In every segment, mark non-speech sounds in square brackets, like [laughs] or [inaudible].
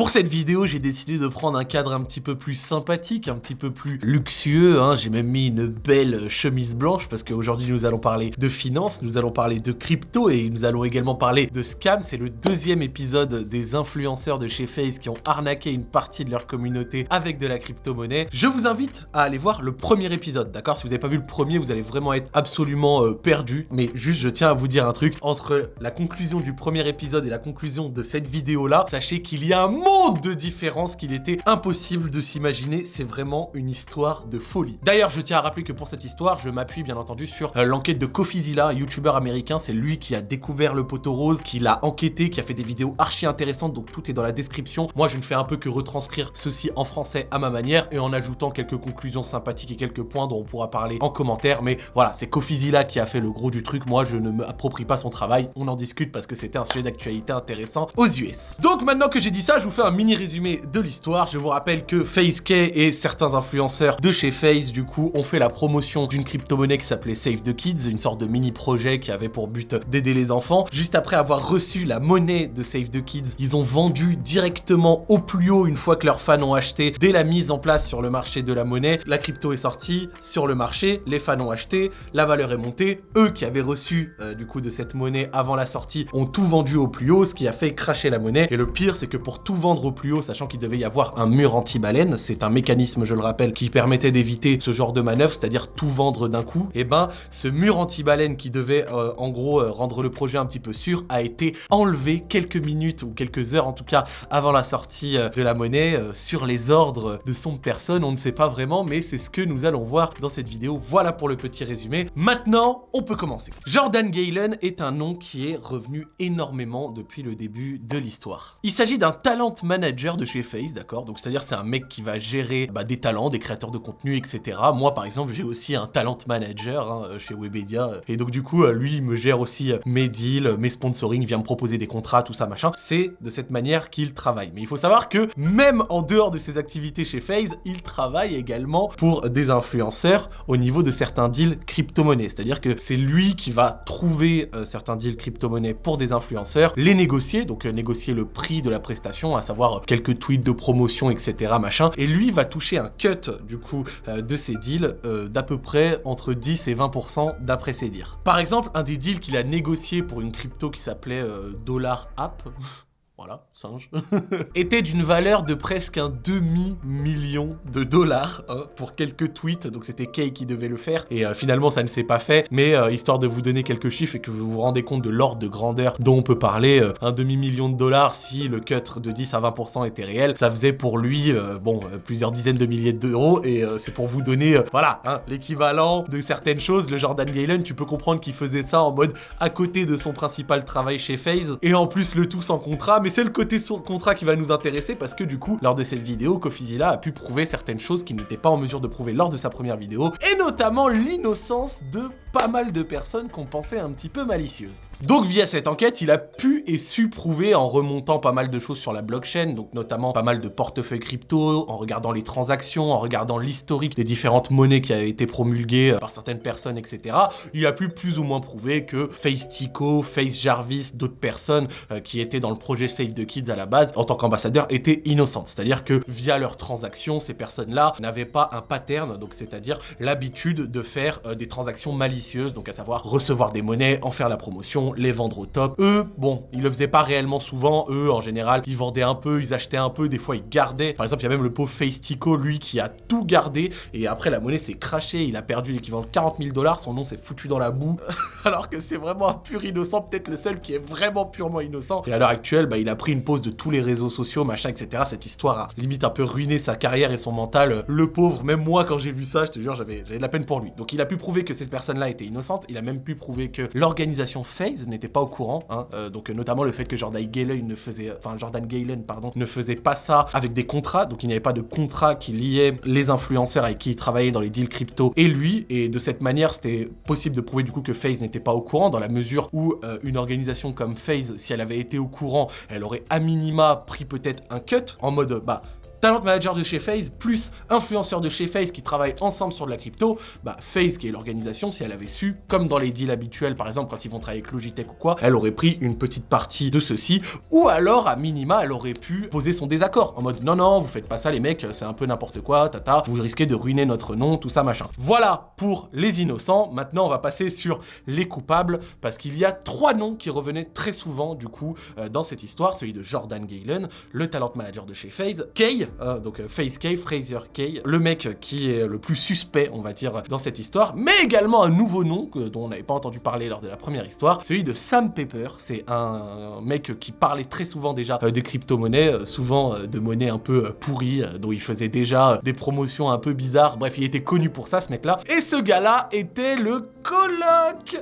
Pour cette vidéo, j'ai décidé de prendre un cadre un petit peu plus sympathique, un petit peu plus luxueux. Hein. J'ai même mis une belle chemise blanche parce qu'aujourd'hui, nous allons parler de finance, nous allons parler de crypto et nous allons également parler de scam. C'est le deuxième épisode des influenceurs de chez Face qui ont arnaqué une partie de leur communauté avec de la crypto-monnaie. Je vous invite à aller voir le premier épisode, d'accord? Si vous n'avez pas vu le premier, vous allez vraiment être absolument euh, perdu. Mais juste, je tiens à vous dire un truc. Entre la conclusion du premier épisode et la conclusion de cette vidéo-là, sachez qu'il y a un monde de différence qu'il était impossible de s'imaginer. C'est vraiment une histoire de folie. D'ailleurs, je tiens à rappeler que pour cette histoire, je m'appuie bien entendu sur euh, l'enquête de Kofizilla, un youtubeur américain. C'est lui qui a découvert le poteau rose, qui l'a enquêté, qui a fait des vidéos archi intéressantes. Donc tout est dans la description. Moi, je ne fais un peu que retranscrire ceci en français à ma manière et en ajoutant quelques conclusions sympathiques et quelques points dont on pourra parler en commentaire. Mais voilà, c'est Kofizilla qui a fait le gros du truc. Moi, je ne m'approprie pas son travail. On en discute parce que c'était un sujet d'actualité intéressant aux US. Donc maintenant que j'ai dit ça, je vous fais un mini résumé de l'histoire. Je vous rappelle que FaceK et certains influenceurs de chez Face, du coup, ont fait la promotion d'une crypto-monnaie qui s'appelait Save the Kids, une sorte de mini projet qui avait pour but d'aider les enfants. Juste après avoir reçu la monnaie de Save the Kids, ils ont vendu directement au plus haut une fois que leurs fans ont acheté. Dès la mise en place sur le marché de la monnaie, la crypto est sortie sur le marché, les fans ont acheté, la valeur est montée. Eux qui avaient reçu euh, du coup de cette monnaie avant la sortie ont tout vendu au plus haut, ce qui a fait cracher la monnaie. Et le pire, c'est que pour tout vendre au plus haut, sachant qu'il devait y avoir un mur anti-baleine, c'est un mécanisme, je le rappelle, qui permettait d'éviter ce genre de manœuvre, c'est-à-dire tout vendre d'un coup, et eh ben ce mur anti-baleine qui devait euh, en gros euh, rendre le projet un petit peu sûr a été enlevé quelques minutes ou quelques heures en tout cas avant la sortie euh, de la monnaie sur les ordres de son personne, on ne sait pas vraiment, mais c'est ce que nous allons voir dans cette vidéo. Voilà pour le petit résumé. Maintenant, on peut commencer. Jordan Galen est un nom qui est revenu énormément depuis le début de l'histoire. Il s'agit d'un talent manager de chez Face, d'accord? Donc c'est-à-dire c'est un mec qui va gérer bah, des talents, des créateurs de contenu, etc. Moi par exemple j'ai aussi un talent manager hein, chez Webedia et donc du coup lui il me gère aussi mes deals, mes sponsoring, vient me proposer des contrats, tout ça machin. C'est de cette manière qu'il travaille. Mais il faut savoir que même en dehors de ses activités chez FaZe, il travaille également pour des influenceurs au niveau de certains deals crypto-monnaies. C'est-à-dire que c'est lui qui va trouver euh, certains deals crypto-monnaies pour des influenceurs, les négocier, donc euh, négocier le prix de la prestation, à savoir euh, quelques tweets de promotion, etc. machin. Et lui va toucher un cut du coup de ces deals d'à peu près entre 10 et 20% d'après ses dires. Par exemple, un des deals qu'il a négocié pour une crypto qui s'appelait Dollar App, [laughs] voilà, singe, [laughs] était d'une valeur de presque un demi-million de dollars hein, pour quelques tweets. Donc c'était Kay qui devait le faire et euh, finalement ça ne s'est pas fait. Mais euh, histoire de vous donner quelques chiffres et que vous vous rendez compte de l'ordre de grandeur dont on peut parler, euh, un demi-million de dollars si le cut de 10 à 20% était réel, ça faisait pour lui, bon, plusieurs dizaines de milliers d'euros et c'est pour vous donner, voilà, hein, l'équivalent de certaines choses. Le Jordan Galen, tu peux comprendre qu'il faisait ça en mode à côté de son principal travail chez FaZe et en plus le tout sans contrat, mais c'est le côté son contrat qui va nous intéresser parce que du coup, lors de cette vidéo, Kofizilla a pu prouver certaines choses qu'il n'était pas en mesure de prouver lors de sa première vidéo, et notamment l'innocence de pas mal de personnes qu'on pensait un petit peu malicieuses. Donc via cette enquête, il a pu et su prouver en remontant pas mal de choses sur la blockchain, donc notamment pas mal de portefeuilles crypto, en regardant les transactions, en regardant l'historique des différentes monnaies qui avaient été promulguées par certaines personnes, etc. Il a pu plus ou moins prouver que Face Tico, Face Jarvis, d'autres personnes euh, qui étaient dans le projet Save the Kids à la base, en tant qu'ambassadeur, étaient innocentes. C'est-à-dire que via leurs transactions, ces personnes-là n'avaient pas un pattern, donc c'est-à-dire l'habitude de faire euh, des transactions malicieuses, donc à savoir recevoir des monnaies, en faire la promotion, les vendre au top. Eux, bon, ils le faisaient pas réellement souvent. Eux, en général, ils vendaient un peu, ils achetaient un peu, des fois ils gardaient. Par exemple, il y a même le pauvre Facetico, lui, qui a tout gardé. Et après, la monnaie s'est crachée, il a perdu l'équivalent de 40 000 dollars. Son nom s'est foutu dans la boue. [laughs] Alors que c'est vraiment un pur innocent, peut-être le seul qui est vraiment purement innocent. Et à l'heure actuelle, bah, il a pris une pause de tous les réseaux sociaux, machin, etc. Cette histoire a limite un peu ruiné sa carrière et son mental. Le pauvre, même moi, quand j'ai vu ça, je te jure, j'avais de la peine pour lui. Donc il a pu prouver que cette personne-là était innocente. Il a même pu prouver que l'organisation FaZe n'était pas au courant, hein, euh, donc notamment le fait que Jordan Galen ne faisait, enfin Jordan Galen ne faisait pas ça avec des contrats, donc il n'y avait pas de contrat qui liait les influenceurs avec qui il travaillait dans les deals crypto et lui, et de cette manière c'était possible de prouver du coup que FaZe n'était pas au courant dans la mesure où euh, une organisation comme FaZe, si elle avait été au courant, elle aurait à minima pris peut-être un cut en mode bah talent manager de chez FaZe, plus influenceur de chez FaZe qui travaillent ensemble sur de la crypto, bah FaZe qui est l'organisation, si elle avait su, comme dans les deals habituels par exemple quand ils vont travailler avec Logitech ou quoi, elle aurait pris une petite partie de ceci, ou alors à minima elle aurait pu poser son désaccord en mode non non vous faites pas ça les mecs, c'est un peu n'importe quoi, tata, vous risquez de ruiner notre nom, tout ça machin. Voilà pour les innocents, maintenant on va passer sur les coupables parce qu'il y a trois noms qui revenaient très souvent du coup euh, dans cette histoire, celui de Jordan Galen, le talent manager de chez FaZe, Kay, euh, donc euh, FaZe Kay, Fraser Kay, le mec qui est le plus suspect on va dire dans cette histoire, mais également un nouveau nom dont on n'avait pas entendu parler lors de la première histoire, celui de Sam Pepper, c'est un mec qui parlait très souvent déjà de crypto-monnaies, souvent de monnaie un peu pourrie, dont il faisait déjà des promotions un peu bizarres, bref il était connu pour ça ce mec là, et ce gars là était le coloc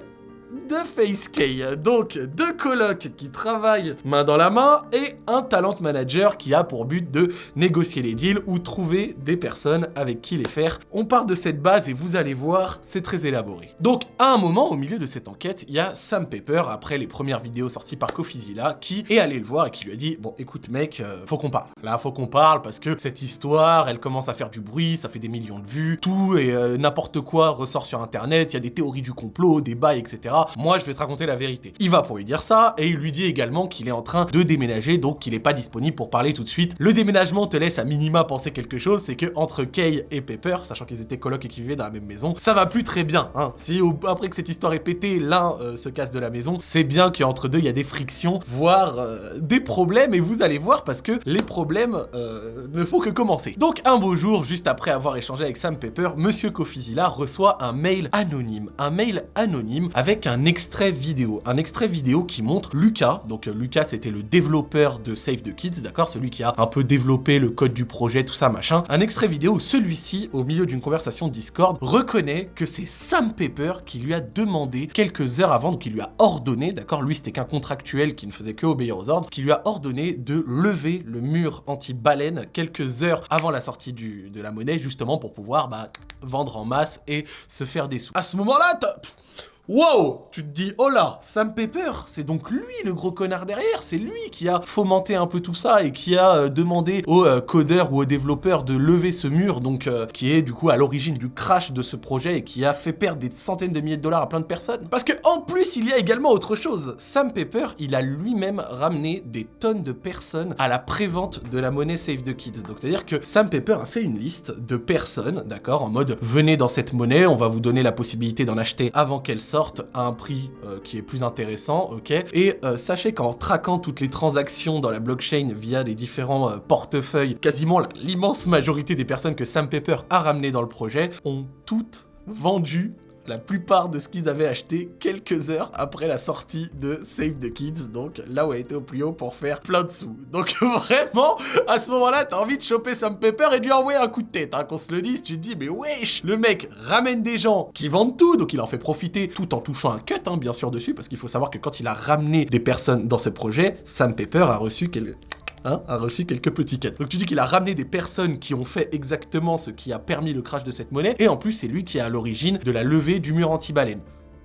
de FaceK. Donc, deux colocs qui travaillent main dans la main et un talent manager qui a pour but de négocier les deals ou trouver des personnes avec qui les faire. On part de cette base et vous allez voir, c'est très élaboré. Donc, à un moment, au milieu de cette enquête, il y a Sam Pepper, après les premières vidéos sorties par Kofizilla, qui est allé le voir et qui lui a dit « Bon, écoute mec, euh, faut qu'on parle. Là, faut qu'on parle parce que cette histoire, elle commence à faire du bruit, ça fait des millions de vues, tout et euh, n'importe quoi ressort sur internet, il y a des théories du complot, des bails, etc moi je vais te raconter la vérité. Il va pour lui dire ça, et il lui dit également qu'il est en train de déménager, donc qu'il n'est pas disponible pour parler tout de suite. Le déménagement te laisse à minima penser quelque chose, c'est que entre Kay et Pepper, sachant qu'ils étaient colocs et qu'ils vivaient dans la même maison, ça va plus très bien. Hein. Si après que cette histoire est pétée, l'un euh, se casse de la maison, c'est bien qu'entre deux, il y a des frictions, voire euh, des problèmes, et vous allez voir parce que les problèmes euh, ne font que commencer. Donc un beau jour, juste après avoir échangé avec Sam Pepper, Monsieur Kofizilla reçoit un mail anonyme. Un mail anonyme avec un extrait vidéo. Un extrait vidéo qui montre Lucas. Donc euh, Lucas, c'était le développeur de Save the Kids, d'accord? Celui qui a un peu développé le code du projet, tout ça, machin. Un extrait vidéo celui-ci, au milieu d'une conversation Discord, reconnaît que c'est Sam Pepper qui lui a demandé quelques heures avant, donc il lui a ordonné, d'accord? Lui, c'était qu'un contractuel qui ne faisait que obéir aux ordres, qui lui a ordonné de lever le mur anti-baleine quelques heures avant la sortie de la monnaie, justement pour pouvoir bah, vendre en masse et se faire des sous. À ce moment-là, Wow Tu te dis, oh là, Sam Pepper, c'est donc lui le gros connard derrière, c'est lui qui a fomenté un peu tout ça et qui a euh, demandé aux euh, codeurs ou aux développeurs de lever ce mur, donc euh, qui est du coup à l'origine du crash de ce projet et qui a fait perdre des centaines de milliers de dollars à plein de personnes. Parce que en plus, il y a également autre chose. Sam Pepper, il a lui-même ramené des tonnes de personnes à la prévente de la monnaie Save the Kids. Donc c'est-à-dire que Sam Pepper a fait une liste de personnes, d'accord, en mode venez dans cette monnaie, on va vous donner la possibilité d'en acheter avant qu'elle sorte à un prix euh, qui est plus intéressant, ok. Et euh, sachez qu'en traquant toutes les transactions dans la blockchain via les différents euh, portefeuilles, quasiment l'immense majorité des personnes que Sam Pepper a ramenées dans le projet ont toutes vendu la plupart de ce qu'ils avaient acheté quelques heures après la sortie de Save the Kids, donc là où elle était au plus haut pour faire plein de sous. [laughs] Donc vraiment, à ce moment-là, t'as envie de choper Sam Pepper et de lui envoyer un coup de tête, hein, qu'on se le dise, tu te dis, mais wesh, le mec ramène des gens qui vendent tout, donc il en fait profiter tout en touchant un cut, hein, bien sûr, dessus, parce qu'il faut savoir que quand il a ramené des personnes dans ce projet, Sam Pepper a reçu quelques Hein, a reçu quelques petits quêtes. Donc tu dis qu'il a ramené des personnes qui ont fait exactement ce qui a permis le crash de cette monnaie, et en plus c'est lui qui est à l'origine de la levée du mur anti-baleine.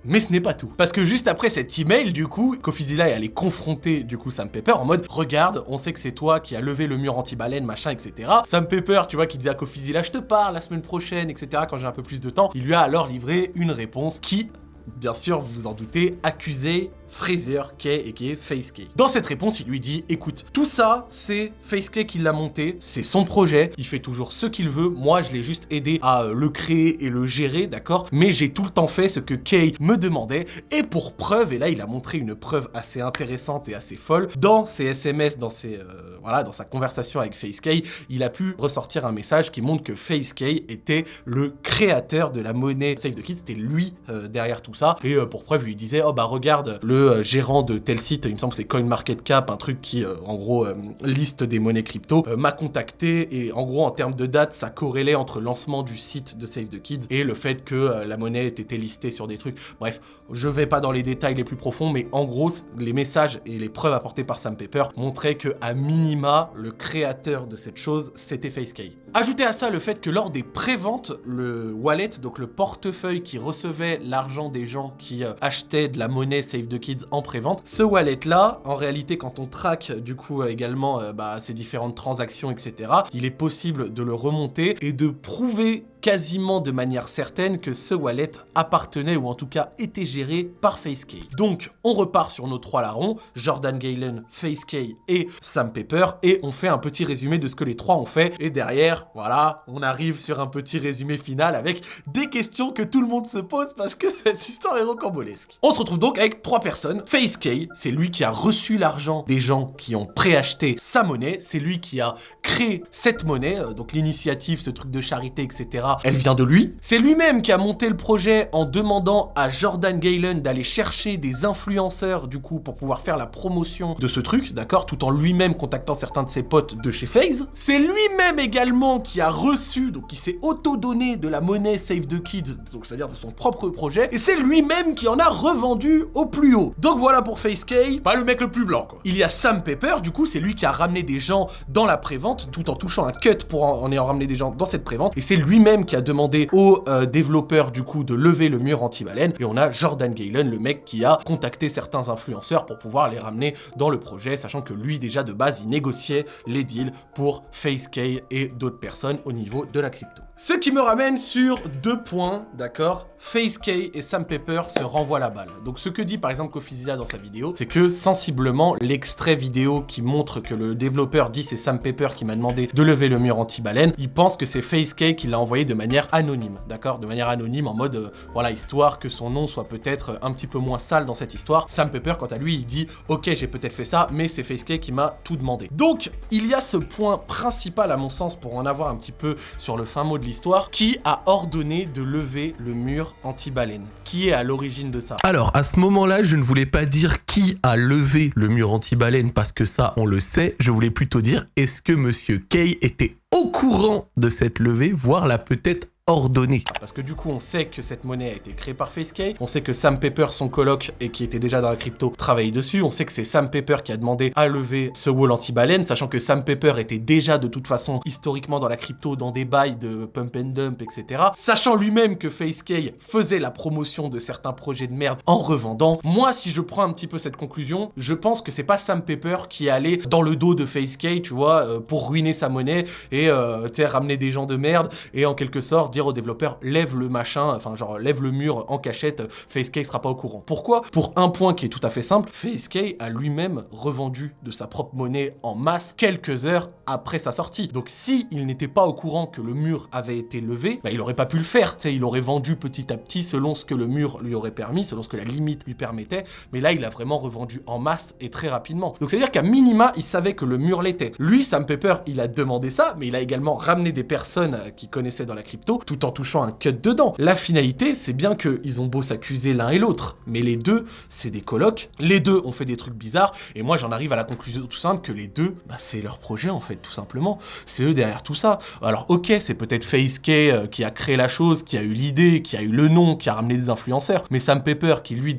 Mais ce n'est pas tout. Parce que juste après cet email, du coup, Kofizilla est allé confronter, du coup, Sam Pepper en mode « Regarde, on sait que c'est toi qui as levé le mur anti-baleine, machin, etc. » Sam Pepper, tu vois, qui disait à Kofizilla « Je te parle la semaine prochaine, etc. » quand j'ai un peu plus de temps. Il lui a alors livré une réponse qui, bien sûr, vous vous en doutez, accusait Fraser Kay et qui est FaceK. Dans cette réponse, il lui dit écoute, tout ça, c'est FaceK qui l'a monté, c'est son projet, il fait toujours ce qu'il veut, moi je l'ai juste aidé à euh, le créer et le gérer, d'accord Mais j'ai tout le temps fait ce que Kay me demandait, et pour preuve, et là il a montré une preuve assez intéressante et assez folle, dans ses SMS, dans ses, euh, voilà, dans sa conversation avec FaceK, il a pu ressortir un message qui montre que FaceK était le créateur de la monnaie Save the Kids, c'était lui euh, derrière tout ça, et pour preuve, il lui disait oh bah regarde, le euh, gérant de tel site, il me semble que c'est CoinMarketCap, un truc qui, euh, en gros, euh, liste des monnaies crypto, m'a contacté et en gros, en termes de date, ça corrélait entre lancement du site de Save the Kids et le fait que la monnaie était listée sur des trucs. Bref, je vais pas dans les détails les plus profonds, mais en gros, les messages et les preuves apportées par Sam Pepper montraient que, à minima, le créateur de cette chose, c'était FaceK. Ajoutez à ça le fait que lors des préventes, le wallet, donc le portefeuille qui recevait l'argent des gens qui achetaient de la monnaie Save the Kids en pré-vente. Ce wallet-là, en réalité, quand on traque du coup également euh, bah, ces différentes transactions, etc., il est possible de le remonter et de prouver quasiment de manière certaine que ce wallet appartenait ou en tout cas était géré par FaceK. Donc on repart sur nos trois larrons, Jordan Galen, FaceK et Sam Pepper et on fait un petit résumé de ce que les trois ont fait et derrière, voilà, on arrive sur un petit résumé final avec des questions que tout le monde se pose parce que [laughs] cette histoire est rocambolesque. On se retrouve donc avec trois personnes. FaceK, c'est lui qui a reçu l'argent des gens qui ont préacheté sa monnaie, c'est lui qui a créé cette monnaie, euh, donc l'initiative, ce truc de charité, etc elle vient de lui. C'est lui-même qui a monté le projet en demandant à Jordan Galen d'aller chercher des influenceurs du coup pour pouvoir faire la promotion de ce truc, d'accord, tout en lui-même contactant certains de ses potes de chez FaZe. C'est lui-même également qui a reçu, donc qui s'est auto-donné de la monnaie Save the Kids, donc c'est-à-dire de son propre projet, et c'est lui-même qui en a revendu au plus haut. Donc voilà pour FaceK, pas le mec le plus blanc quoi. Il y a Sam Pepper, du coup c'est lui qui a ramené des gens dans la prévente, tout en touchant un cut pour en, en ayant ramené des gens dans cette prévente, et c'est lui-même qui a demandé aux euh, développeurs du coup de lever le mur anti-baleine et on a Jordan Galen, le mec qui a contacté certains influenceurs pour pouvoir les ramener dans le projet, sachant que lui déjà de base il négociait les deals pour FaceK et d'autres personnes au niveau de la crypto. Ce qui me ramène sur deux points, d'accord? FaceK et Sam Pepper se renvoient la balle. Donc ce que dit par exemple Kofizila dans sa vidéo, c'est que sensiblement l'extrait vidéo qui montre que le développeur dit c'est Sam Pepper qui m'a demandé de lever le mur anti-baleine, il pense que c'est FaceK qui l'a envoyé de manière anonyme, d'accord? De manière anonyme en mode, euh, voilà, histoire que son nom soit peut-être un petit peu moins sale dans cette histoire. Sam Pepper, quant à lui, il dit « Ok, j'ai peut-être fait ça, mais c'est FaceK qui m'a tout demandé. » Donc, il y a ce point principal à mon sens pour en avoir un petit peu sur le fin mot de l'histoire, qui a ordonné de lever le mur anti-baleine Qui est à l'origine de ça? Alors, à ce moment-là, je ne voulais pas dire qui a levé le mur anti-baleine parce que ça, on le sait. Je voulais plutôt dire, est-ce que Monsieur Kay était au courant de cette levée, voire l'a peut-être ordonné. Parce que du coup, on sait que cette monnaie a été créée par FaceK, on sait que Sam Pepper, son coloc, et qui était déjà dans la crypto, travaille dessus, on sait que c'est Sam Pepper qui a demandé à lever ce wall anti-baleine, sachant que Sam Pepper était déjà de toute façon historiquement dans la crypto, dans des bails de pump and dump, etc. Sachant lui-même que FaceK faisait la promotion de certains projets de merde en revendant, moi, si je prends un petit peu cette conclusion, je pense que c'est pas Sam Pepper qui est allé dans le dos de FaceK, tu vois, euh, pour ruiner sa monnaie et, euh, tu sais, ramener des gens de merde et en quelque sorte dire aux développeurs lève le machin, enfin genre lève le mur en cachette, FaceK sera pas au courant. Pourquoi? Pour un point qui est tout à fait simple, FaceK a lui-même revendu de sa propre monnaie en masse quelques heures après sa sortie. Donc si il n'était pas au courant que le mur avait été levé, bah, il aurait pas pu le faire, tu il aurait vendu petit à petit selon ce que le mur lui aurait permis, selon ce que la limite lui permettait, mais là il a vraiment revendu en masse et très rapidement. Donc c'est à dire qu'à minima, il savait que le mur l'était. Lui, Sam Pepper, il a demandé ça, mais il a également ramené des personnes qui connaissaient dans la crypto, tout en touchant un cut dedans. La finalité, c'est bien qu'ils ont beau s'accuser l'un et l'autre, mais les deux, c'est des colocs, les deux ont fait des trucs bizarres, et moi j'en arrive à la conclusion tout simple que les deux, bah, c'est leur projet en fait, tout simplement. C'est eux derrière tout ça. Alors ok, c'est peut-être FaceK euh, qui a créé la chose, qui a eu l'idée, qui a eu le nom, qui a ramené des influenceurs, mais Sam Pepper, qui lui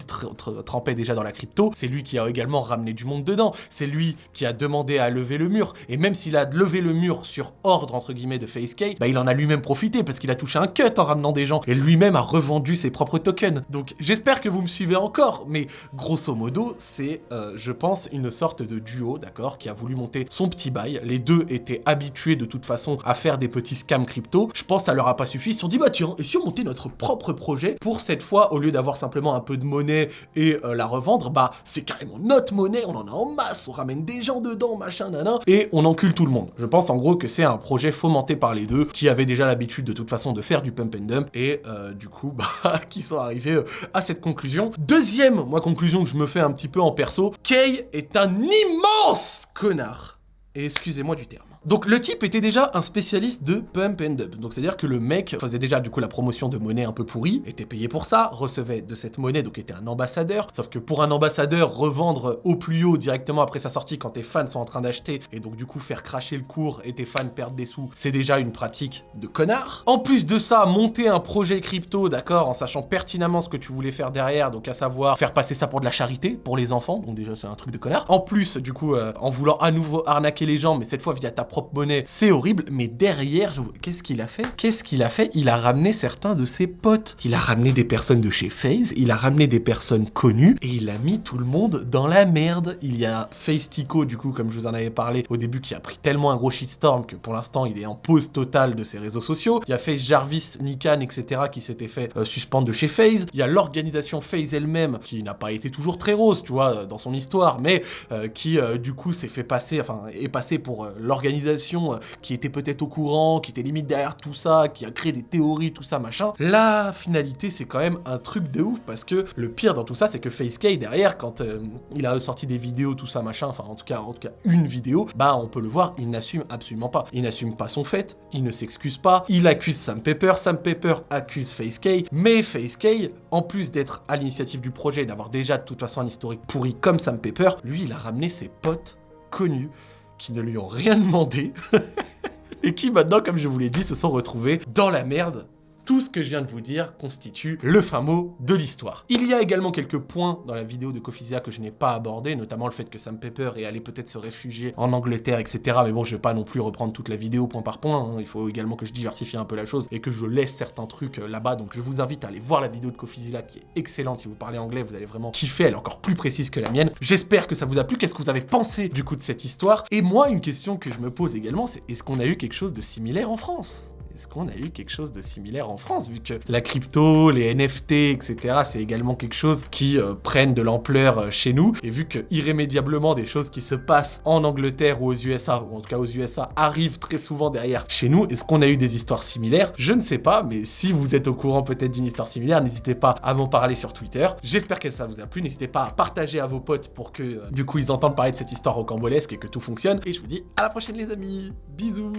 trempait déjà dans la crypto, c'est lui qui a également ramené du monde dedans, c'est lui qui a demandé à lever le mur, et même s'il a levé le mur sur ordre entre guillemets de FaceK, bah il en a lui-même profité parce qu'il a touché un cut en ramenant des gens, et lui-même a revendu ses propres tokens. Donc j'espère que vous me suivez encore, mais grosso modo, c'est, euh, je pense, une sorte de duo, d'accord, qui a voulu monter son petit bail. Les deux étaient habitués de toute façon à faire des petits scams crypto. Je pense que ça leur a pas suffi, ils se sont dit, bah tiens, et si on montait notre propre projet pour cette fois, au lieu d'avoir simplement un peu de monnaie et euh, la revendre, bah c'est carrément notre monnaie, on en a en masse, on ramène des gens dedans, machin, nanan, et on encule tout le monde. Je pense en gros que c'est un projet fomenté par les deux, qui avaient déjà l'habitude de toute façon de faire du pump and dump, et euh, du coup, [laughs] bah, qui sont arrivés euh, à cette conclusion. Deuxième, moi, conclusion que je me fais un petit peu en perso, Kay est un immense connard. Excusez-moi du terme. Donc le type était déjà un spécialiste de pump and dump. Donc c'est-à-dire que le mec faisait déjà du coup la promotion de monnaie un peu pourrie, était payé pour ça, recevait de cette monnaie, donc était un ambassadeur. Sauf que pour un ambassadeur, revendre au plus haut directement après sa sortie quand tes fans sont en train d'acheter, et donc du coup faire cracher le cours et tes fans perdent des sous, c'est déjà une pratique de connard. En plus de ça, monter un projet crypto, d'accord, en sachant pertinemment ce que tu voulais faire derrière, donc à savoir faire passer ça pour de la charité, pour les enfants, donc déjà c'est un truc de connard. En plus, du coup, euh, en voulant à nouveau arnaquer les gens, mais cette fois via ta propre monnaie, c'est horrible, mais derrière, qu'est-ce qu'il a fait? Qu'est-ce qu'il a fait? Il a ramené certains de ses potes. Il a ramené des personnes de chez FaZe, il a ramené des personnes connues, et il a mis tout le monde dans la merde. Il y a FaZe Tico, du coup, comme je vous en avais parlé au début, qui a pris tellement un gros shitstorm que pour l'instant, il est en pause totale de ses réseaux sociaux. Il y a FaZe Jarvis, Nikan, etc., qui s'était fait euh, suspendre de chez FaZe. Il y a l'organisation FaZe elle-même, qui n'a pas été toujours très rose, tu vois, dans son histoire, mais euh, qui, euh, du coup, s'est fait passer, enfin, est passé pour l'organisation qui était peut-être au courant, qui était limite derrière tout ça, qui a créé des théories, tout ça, machin. La finalité, c'est quand même un truc de ouf, parce que le pire dans tout ça, c'est que FaceK, derrière, quand il a sorti des vidéos, tout ça, machin, enfin, en tout cas, en tout cas, une vidéo, bah, on peut le voir, il n'assume absolument pas. Il n'assume pas son fait, il ne s'excuse pas, il accuse Sam Pepper, Sam Pepper accuse FaceK, mais FaceK, en plus d'être à l'initiative du projet, d'avoir déjà de toute façon un historique pourri comme Sam Pepper, lui, il a ramené ses potes connus qui ne lui ont rien [laughs] demandé. Et qui maintenant, comme je vous l'ai dit, se sont retrouvés dans la merde tout ce que je viens de vous dire constitue le fin mot de l'histoire. Il y a également quelques points dans la vidéo de Kofizia que je n'ai pas abordé, notamment le fait que Sam Pepper est allé peut-être se réfugier en Angleterre, etc. Mais bon, je vais pas non plus reprendre toute la vidéo point par point, hein. il faut également que je diversifie un peu la chose et que je laisse certains trucs euh, là-bas, donc je vous invite à aller voir la vidéo de Kofizia qui est excellente, si vous parlez anglais, vous allez vraiment kiffer, elle est encore plus précise que la mienne. J'espère que ça vous a plu, qu'est-ce que vous avez pensé du coup de cette histoire? Et moi, une question que je me pose également, c'est est-ce qu'on a eu quelque chose de similaire en France? Est-ce qu'on a eu quelque chose de similaire en France, vu que la crypto, les NFT, etc., c'est également quelque chose qui euh, de l'ampleur euh, chez nous, et vu que irrémédiablement des choses qui se passent en Angleterre ou aux USA, ou en tout cas aux USA, arrivent très souvent derrière chez nous, est-ce qu'on a eu des histoires similaires? Je ne sais pas, mais si vous êtes au courant peut-être d'une histoire similaire, n'hésitez pas à m'en parler sur Twitter. J'espère que ça vous a plu, n'hésitez pas à partager à vos potes pour que, euh, du coup, ils entendent parler de cette histoire rocambolesque et que tout fonctionne. Et je vous dis à la prochaine les amis, bisous